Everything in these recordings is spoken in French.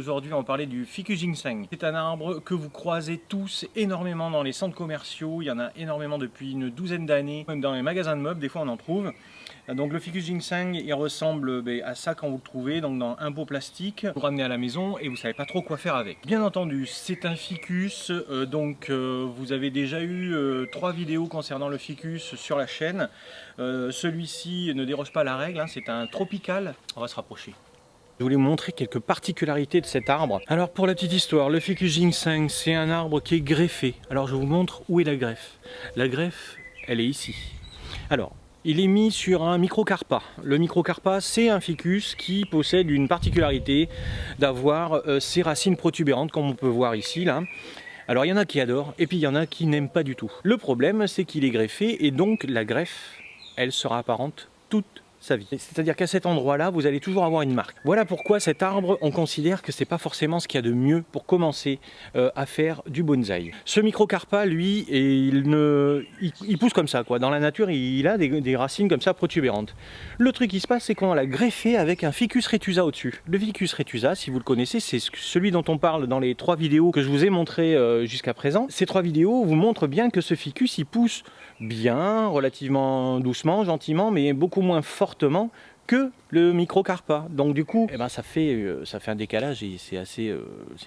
Aujourd'hui, on va parler du ficus ginseng. C'est un arbre que vous croisez tous énormément dans les centres commerciaux. Il y en a énormément depuis une douzaine d'années. Même dans les magasins de meubles, des fois on en trouve. Donc le ficus ginseng, il ressemble ben, à ça quand vous le trouvez, donc dans un pot plastique. Vous ramenez à la maison et vous savez pas trop quoi faire avec. Bien entendu, c'est un ficus, euh, donc euh, vous avez déjà eu euh, trois vidéos concernant le ficus sur la chaîne. Celui-ci ne déroge pas la règle, hein, c'est un tropical. On va se rapprocher. Je voulais vous montrer quelques particularités de cet arbre. Alors pour la petite histoire, le ficus ginseng, c'est un arbre qui est greffé. Alors je vous montre où est la greffe. La greffe, elle est ici. Alors, il est mis sur un microcarpa. Le microcarpa, c'est un ficus qui possède une particularité d'avoir euh, ses racines protubérantes, comme on peut voir ici. là. Alors il y en a qui adorent, et puis il y en a qui n'aiment pas du tout. Le problème, c'est qu'il est greffé, et donc la greffe, elle sera apparente toute C'est-à-dire qu'à cet endroit-là, vous allez toujours avoir une marque. Voilà pourquoi cet arbre, on considère que c'est pas forcément ce qu'il y a de mieux pour commencer euh, à faire du bonsaï. Ce microcarpa, lui, il, pousse comme ça, quoi. Dans la nature, il a des, racines comme ça protubérantes. Le truc qui se passe, c'est qu'on l'a greffé avec un ficus retusa au-dessus. Le ficus retusa, si vous le connaissez, c'est celui dont on parle dans les trois vidéos que je vous ai montrées euh, jusqu'à présent. Ces trois vidéos vous montrent bien que ce ficus, il pousse bien, relativement doucement, gentiment, mais beaucoup moins fortement que le microcarpa. Donc du coup, eh ben, ça, fait, euh, ça fait un décalage et c'est assez, euh,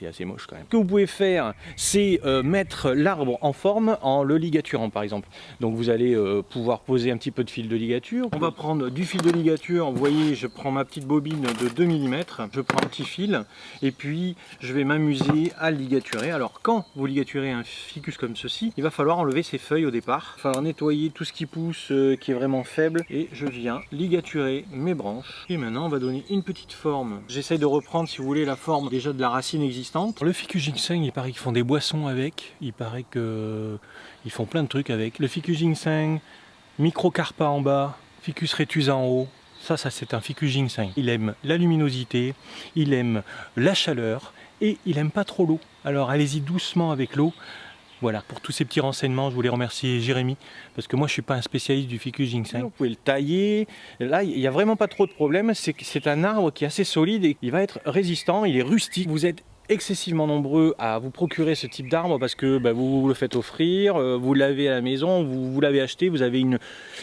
assez moche quand même. Ce que vous pouvez faire, c'est euh, mettre l'arbre en forme en le ligaturant par exemple. Donc vous allez pouvoir poser un petit peu de fil de ligature. On va prendre du fil de ligature, vous voyez, je prends ma petite bobine de 2 mm, je prends un petit fil et puis je vais m'amuser à ligaturer. Alors quand vous ligaturez un ficus comme ceci, il va falloir enlever ses feuilles au départ. Il va falloir nettoyer tout ce qui pousse, qui est vraiment faible et je viens ligaturer mes branches et maintenant, on va donner une petite forme. J'essaie de reprendre, si vous voulez, la forme déjà de la racine existante. Le ficus ginseng, il paraît qu'ils font des boissons avec. Il paraît qu'ils font plein de trucs avec. Le ficus ginseng, microcarpa en bas, ficus retusa en haut. Ça, ça c'est un ficus ginseng. Il aime la luminosité, il aime la chaleur et il aime pas trop l'eau. Alors allez-y doucement avec l'eau. Voilà, pour tous ces petits renseignements, je voulais remercier Jérémy, parce que moi je ne suis pas un spécialiste du ficus ginseng. Vous pouvez le tailler, là il n'y a vraiment pas trop de problème, c'est un arbre qui est assez solide et il va être résistant, il est rustique. Vous êtes excessivement nombreux à vous procurer ce type d'arbre parce que bah, vous, le faites offrir, euh, vous l'avez à la maison, vous, vous l'avez acheté, vous avez une,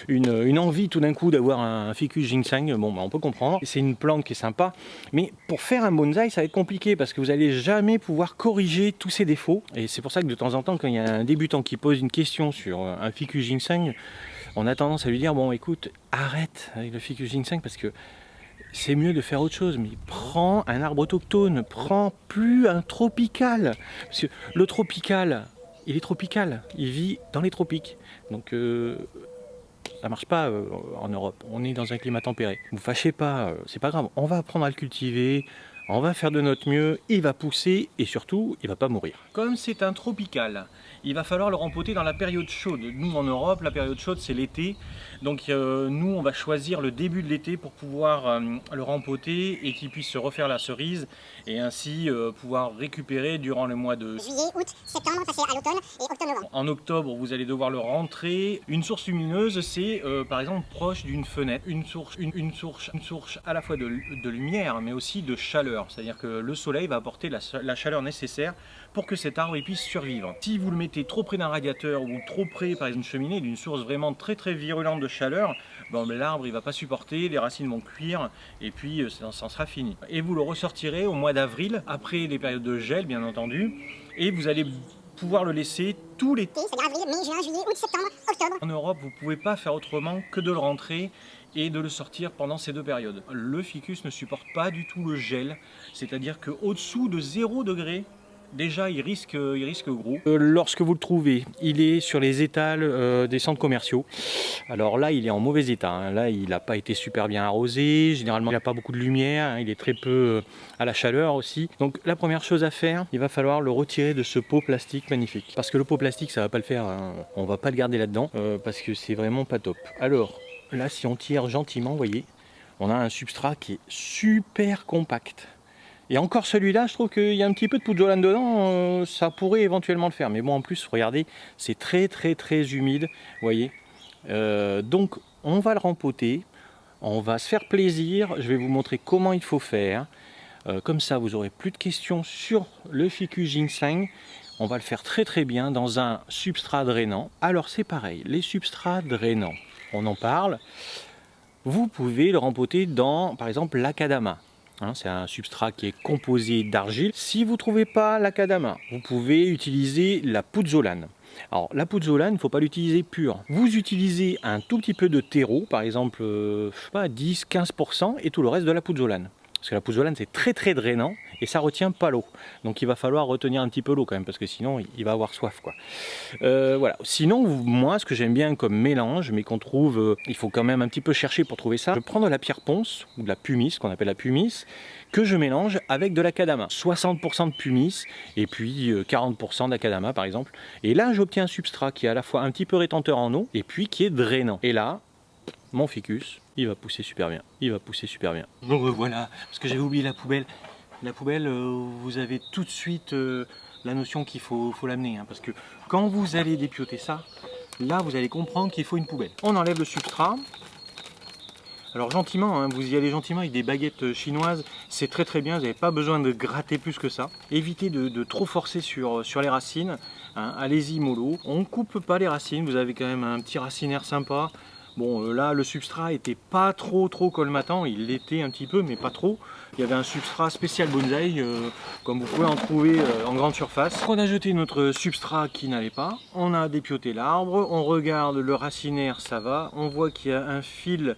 une, envie tout d'un coup d'avoir un, ficus ginseng, bon bah, on peut comprendre, c'est une plante qui est sympa, mais pour faire un bonsaï ça va être compliqué parce que vous n'allez jamais pouvoir corriger tous ses défauts. Et c'est pour ça que de temps en temps quand il y a un débutant qui pose une question sur un ficus ginseng, on a tendance à lui dire bon écoute arrête avec le ficus ginseng parce que c'est mieux de faire autre chose. Mais prends un arbre autochtone, prends plus un tropical. Parce que le tropical, il est tropical, il vit dans les tropiques. Donc euh, ça marche pas euh, en Europe, on est dans un climat tempéré. Vous fâchez pas, euh, c'est pas grave, on va apprendre à le cultiver, on va faire de notre mieux, il va pousser et surtout, il va pas mourir. Comme c'est un tropical, il va falloir le rempoter dans la période chaude. Nous en Europe, la période chaude c'est l'été, donc euh, nous on va choisir le début de l'été pour pouvoir euh, le rempoter et qu'il puisse se refaire la cerise et ainsi euh, pouvoir récupérer durant le mois de juillet, août, septembre, passer à l'automne et octobre-novembre. En octobre, vous allez devoir le rentrer. Une source lumineuse, c'est par exemple proche d'une fenêtre, une source, une, source, une source à la fois de, lumière mais aussi de chaleur. C'est-à-dire que le soleil va apporter la, chaleur nécessaire pour que cet arbre puisse survivre. Si vous le mettez trop près d'un radiateur ou trop près par exemple d'une cheminée, d'une source vraiment très très virulente de chaleur, bon, l'arbre il va pas supporter, les racines vont cuire et puis euh, ça, ça sera fini. Et vous le ressortirez au mois d'avril, après les périodes de gel bien entendu, et vous allez pouvoir le laisser tout l'été. avril, mai, juin, juillet, août, septembre, octobre. En Europe, vous pouvez pas faire autrement que de le rentrer et de le sortir pendant ces deux périodes. Le ficus ne supporte pas du tout le gel, c'est-à-dire qu'au-dessous de 0 degré, déjà il risque, il risque gros. Euh, lorsque vous le trouvez, il est sur les étals euh, des centres commerciaux. Alors là, il est en mauvais état. Hein. Là, il n'a pas été super bien arrosé. Généralement, il n'a pas beaucoup de lumière. Hein. Il est très peu euh, à la chaleur aussi. Donc la première chose à faire, il va falloir le retirer de ce pot plastique magnifique. Parce que le pot plastique, ça va pas le faire. Hein. On va pas le garder là-dedans parce que c'est vraiment pas top. Alors là, si on tire gentiment, vous voyez, on a un substrat qui est super compact. Et encore celui-là, je trouve qu'il y a un petit peu de poudre dedans, euh, ça pourrait éventuellement le faire. Mais bon, en plus, regardez, c'est très très très humide, vous voyez. Euh, donc, on va le rempoter, on va se faire plaisir. Je vais vous montrer comment il faut faire. Euh, comme ça, vous aurez plus de questions sur le ficus ginseng. On va le faire très très bien dans un substrat drainant. Alors c'est pareil, les substrats drainants, on en parle. Vous pouvez le rempoter dans, par exemple, l'acadama. Hein, c'est un substrat qui est composé d'argile. Si vous ne trouvez pas l'acadama, vous pouvez utiliser la pouzzolane. Alors la pouzzolane, il ne faut pas l'utiliser pure. Vous utilisez un tout petit peu de terreau, par exemple, euh, je sais pas, 10-15% et tout le reste de la pouzzolane. Parce que la pouzzolane c'est très très drainant et ça retient pas l'eau. Donc il va falloir retenir un petit peu l'eau quand même parce que sinon il va avoir soif quoi. Euh, voilà. Sinon moi ce que j'aime bien comme mélange mais qu'on trouve, euh, il faut quand même un petit peu chercher pour trouver ça. Je prends de la pierre ponce ou de la pumice qu'on appelle la pumice que je mélange avec de l'acadama. 60% de pumice et puis 40% euh, d'acadama par exemple. Et là j'obtiens un substrat qui est à la fois un petit peu rétenteur en eau et puis qui est drainant. Et là mon ficus, il va pousser super bien. Il va pousser super bien. Euh, voilà, parce que j'avais oublié la poubelle. La poubelle, euh, vous avez tout de suite euh, la notion qu'il faut, faut l'amener. Hein, parce que quand vous allez dépioter ça, là vous allez comprendre qu'il faut une poubelle. On enlève le substrat. Alors gentiment, hein, vous y allez gentiment avec des baguettes chinoises, c'est très très bien, vous n'avez pas besoin de gratter plus que ça. Évitez de, trop forcer sur, sur les racines, hein. allez-y mollo. On ne coupe pas les racines, vous avez quand même un petit racinaire sympa, Bon, euh, là, le substrat était pas trop trop colmatant, il l'était un petit peu, mais pas trop. Il y avait un substrat spécial bonsaï, euh, comme vous pouvez en trouver euh, en grande surface. On a jeté notre substrat qui n'allait pas, on a dépioté l'arbre, on regarde le racinaire, ça va. On voit qu'il y a un fil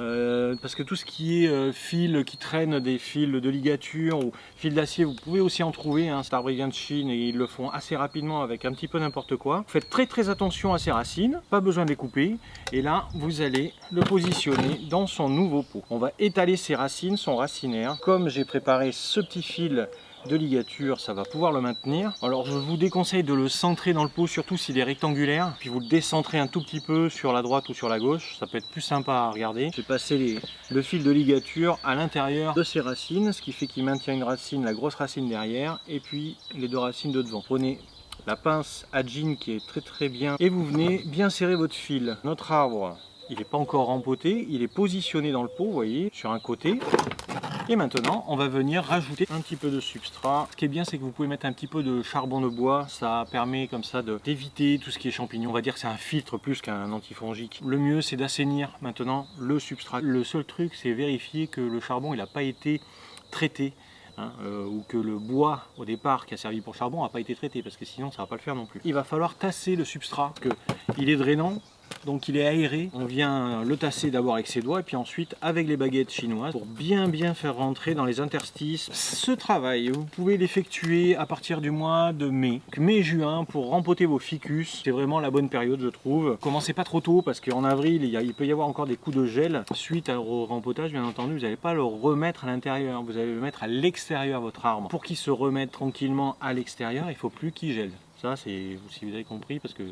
euh, parce que tout ce qui est euh, fil qui traîne des fils de ligature ou fils d'acier, vous pouvez aussi en trouver. Hein. Cet vient de Chine et ils le font assez rapidement avec un petit peu n'importe quoi. Faites très très attention à ces racines, pas besoin de les couper. Et là, vous allez le positionner dans son nouveau pot. On va étaler ses racines, son racinaire. Comme j'ai préparé ce petit fil de ligature, ça va pouvoir le maintenir. Alors je vous déconseille de le centrer dans le pot, surtout s'il est rectangulaire, puis vous le décentrez un tout petit peu sur la droite ou sur la gauche, ça peut être plus sympa à regarder. Je vais passer le fil de ligature à l'intérieur de ces racines, ce qui fait qu'il maintient une racine, la grosse racine derrière, et puis les deux racines de devant. Prenez la pince à jean qui est très très bien, et vous venez bien serrer votre fil. Notre arbre, il n'est pas encore rempoté, il est positionné dans le pot, vous voyez, sur un côté. Et maintenant, on va venir rajouter un petit peu de substrat. Ce qui est bien, c'est que vous pouvez mettre un petit peu de charbon de bois. Ça permet comme ça d'éviter tout ce qui est champignons. On va dire que c'est un filtre plus qu'un antifongique. Le mieux, c'est d'assainir maintenant le substrat. Le seul truc, c'est vérifier que le charbon, n'a pas été traité. Hein, euh, ou que le bois au départ qui a servi pour charbon n'a pas été traité parce que sinon ça va pas le faire non plus. Il va falloir tasser le substrat, que il est drainant, donc il est aéré. On vient le tasser d'abord avec ses doigts et puis ensuite avec les baguettes chinoises pour bien bien faire rentrer dans les interstices. Ce travail, vous pouvez l'effectuer à partir du mois de mai, mai-juin pour rempoter vos ficus. C'est vraiment la bonne période je trouve. Commencez pas trop tôt parce qu'en avril il, peut y avoir encore des coups de gel. Suite au rempotage bien entendu vous n'allez pas le remettre à l'intérieur, vous allez le mettre à l'extérieur votre arbre. Pour qu'il se remette tranquillement à l'extérieur il faut plus qu'il gèle. Ça c'est si vous avez compris parce que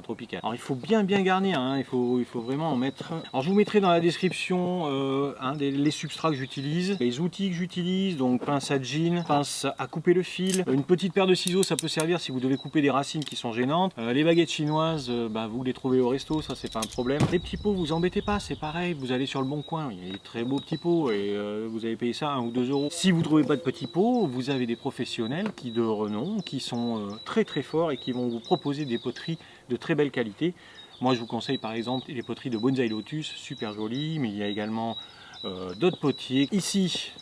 tropical. Alors il faut bien bien garnir, hein. il, faut, il faut vraiment en mettre. Alors je vous mettrai dans la description euh, les substrats que j'utilise, les outils que j'utilise, donc pince à jean, pince à couper le fil, une petite paire de ciseaux ça peut servir si vous devez couper des racines qui sont gênantes. Euh, les baguettes chinoises, euh, bah, vous les trouvez au resto, ça c'est pas un problème. Les petits pots, vous embêtez pas, c'est pareil, vous allez sur le bon coin, il y a des très beaux petits pots et vous avez payé ça 1 ou 2 euros. Si vous trouvez pas de petits pots, vous avez des professionnels qui de renom, qui sont très très forts et qui vont vous proposer des poteries de très belle qualité. Moi je vous conseille par exemple les poteries de Bonsai Lotus, super jolies, mais il y a également euh, d'autres potiers. Ici,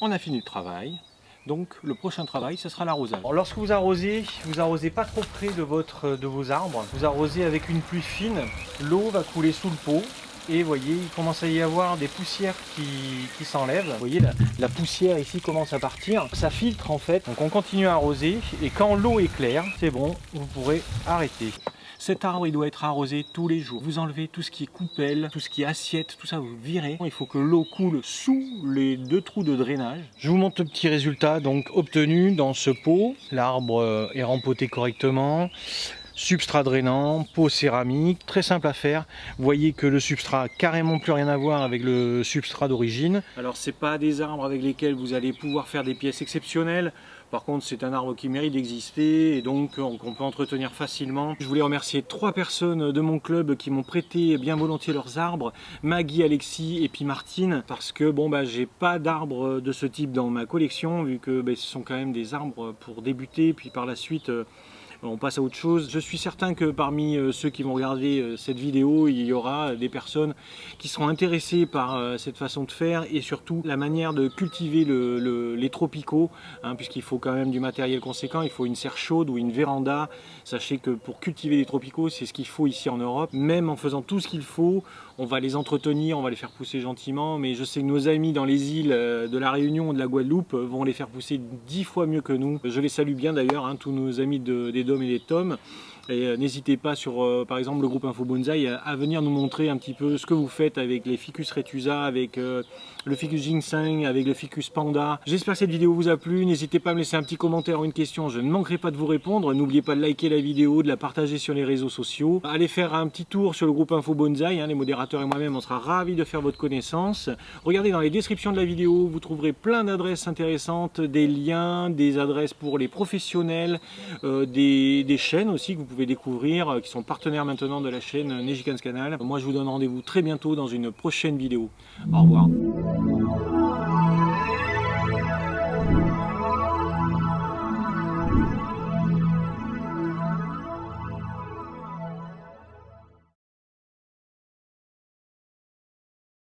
on a fini le travail. Donc le prochain travail, ce sera l'arrosage. Lorsque vous arrosez, vous arrosez pas trop près de, votre, de vos arbres. Vous arrosez avec une pluie fine. L'eau va couler sous le pot. Et voyez, il commence à y avoir des poussières qui, s'enlèvent. Voyez, la, la, poussière ici commence à partir. Ça filtre en fait. Donc on continue à arroser. Et quand l'eau est claire, c'est bon, vous pourrez arrêter. Cet arbre, il doit être arrosé tous les jours. Vous enlevez tout ce qui est coupelle, tout ce qui est assiette, tout ça, vous virez. Il faut que l'eau coule sous les deux trous de drainage. Je vous montre le petit résultat donc obtenu dans ce pot. L'arbre euh, est rempoté correctement. substrat drainant, peau céramique, très simple à faire. Vous voyez que le substrat a carrément plus rien à voir avec le substrat d'origine. Alors c'est pas des arbres avec lesquels vous allez pouvoir faire des pièces exceptionnelles. Par contre, c'est un arbre qui mérite d'exister et donc qu'on peut entretenir facilement. Je voulais remercier trois personnes de mon club qui m'ont prêté bien volontiers leurs arbres, Maggie, Alexis et puis Martine, parce que bon bah j'ai pas d'arbres de ce type dans ma collection, vu que bah, ce sont quand même des arbres pour débuter, puis par la suite euh, on passe à autre chose. Je suis certain que parmi euh, ceux qui vont regarder euh, cette vidéo, il y aura des personnes qui seront intéressées par euh, cette façon de faire et surtout la manière de cultiver les tropicaux, hein, puisqu'il faut quand même du matériel conséquent, il faut une serre chaude ou une véranda. Sachez que pour cultiver les tropicaux, c'est ce qu'il faut ici en Europe. Même en faisant tout ce qu'il faut, on va les entretenir, on va les faire pousser gentiment, mais je sais que nos amis dans les îles de la Réunion ou de la Guadeloupe vont les faire pousser dix fois mieux que nous. Je les salue bien d'ailleurs, hein, tous nos amis de, des et des tomes. Euh, n'hésitez pas sur, euh, par exemple, le groupe Info Bonsaï à, venir nous montrer un petit peu ce que vous faites avec les Ficus retusa, avec euh, le Ficus ginseng, avec le Ficus panda. J'espère que cette vidéo vous a plu. N'hésitez pas à me laisser un petit commentaire ou une question. Je ne manquerai pas de vous répondre. N'oubliez pas de liker la vidéo, de la partager sur les réseaux sociaux. Allez faire un petit tour sur le groupe Info Bonsaï. Hein, les modérateurs et moi-même, on sera ravis de faire votre connaissance. Regardez dans les descriptions de la vidéo, vous trouverez plein d'adresses intéressantes, des liens, des adresses pour les professionnels, des, des chaînes aussi que vous pouvez découvrir, euh, qui sont partenaires maintenant de la chaîne Nejikans Canal. Moi je vous donne rendez-vous très bientôt dans une prochaine vidéo. Au revoir.